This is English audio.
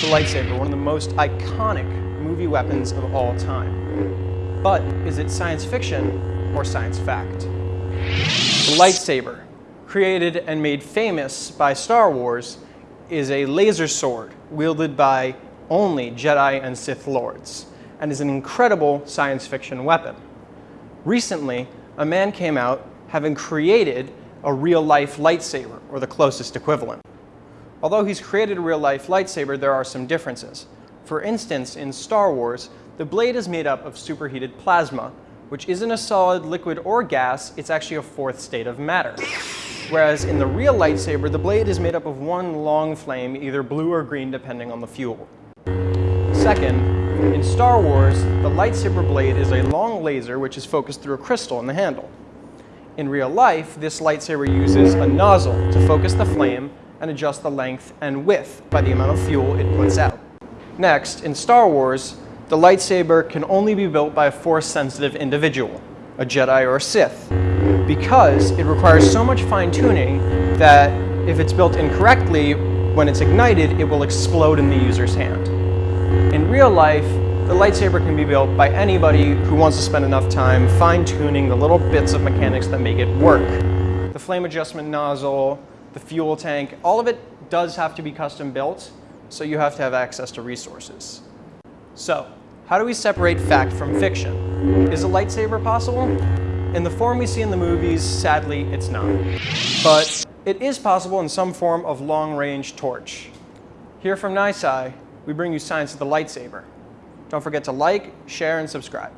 the lightsaber, one of the most iconic movie weapons of all time. But is it science fiction or science fact? The lightsaber, created and made famous by Star Wars, is a laser sword wielded by only Jedi and Sith Lords, and is an incredible science fiction weapon. Recently, a man came out having created a real-life lightsaber, or the closest equivalent. Although he's created a real-life lightsaber, there are some differences. For instance, in Star Wars, the blade is made up of superheated plasma, which isn't a solid, liquid, or gas, it's actually a fourth state of matter. Whereas in the real lightsaber, the blade is made up of one long flame, either blue or green depending on the fuel. Second, in Star Wars, the lightsaber blade is a long laser which is focused through a crystal in the handle. In real life, this lightsaber uses a nozzle to focus the flame and adjust the length and width by the amount of fuel it puts out. Next, in Star Wars, the lightsaber can only be built by a force-sensitive individual, a Jedi or a Sith, because it requires so much fine-tuning that if it's built incorrectly, when it's ignited, it will explode in the user's hand. In real life, the lightsaber can be built by anybody who wants to spend enough time fine-tuning the little bits of mechanics that make it work. The flame adjustment nozzle, the fuel tank, all of it does have to be custom built, so you have to have access to resources. So, how do we separate fact from fiction? Is a lightsaber possible? In the form we see in the movies, sadly, it's not. But it is possible in some form of long-range torch. Here from NYSCI, we bring you science of the lightsaber. Don't forget to like, share, and subscribe.